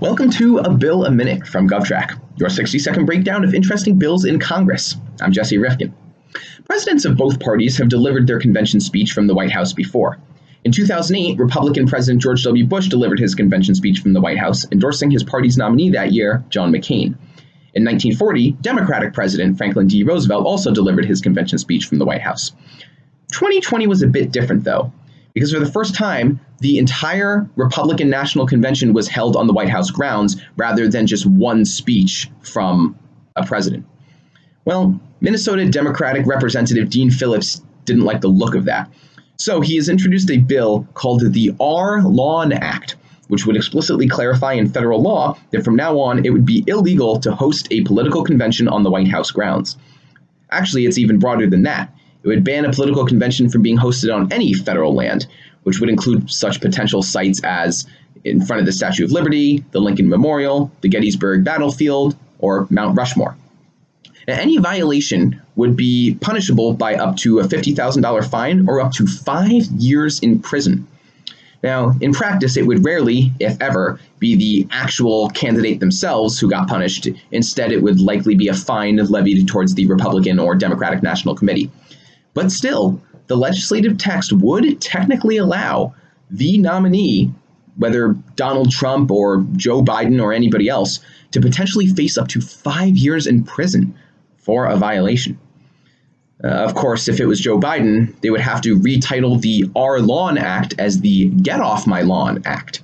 Welcome to A Bill a Minute from GovTrack, your 60 second breakdown of interesting bills in Congress. I'm Jesse Rifkin. Presidents of both parties have delivered their convention speech from the White House before. In 2008, Republican President George W. Bush delivered his convention speech from the White House, endorsing his party's nominee that year, John McCain. In 1940, Democratic President Franklin D. Roosevelt also delivered his convention speech from the White House. 2020 was a bit different, though because for the first time, the entire Republican National Convention was held on the White House grounds rather than just one speech from a president. Well, Minnesota Democratic Representative Dean Phillips didn't like the look of that. So he has introduced a bill called the Our Lawn Act, which would explicitly clarify in federal law that from now on it would be illegal to host a political convention on the White House grounds. Actually, it's even broader than that. It would ban a political convention from being hosted on any federal land, which would include such potential sites as in front of the Statue of Liberty, the Lincoln Memorial, the Gettysburg Battlefield, or Mount Rushmore. Now, any violation would be punishable by up to a $50,000 fine or up to five years in prison. Now, in practice, it would rarely, if ever, be the actual candidate themselves who got punished. Instead, it would likely be a fine levied towards the Republican or Democratic National Committee. But still, the legislative text would technically allow the nominee, whether Donald Trump or Joe Biden or anybody else, to potentially face up to five years in prison for a violation. Uh, of course, if it was Joe Biden, they would have to retitle the Our Lawn Act as the Get Off My Lawn Act.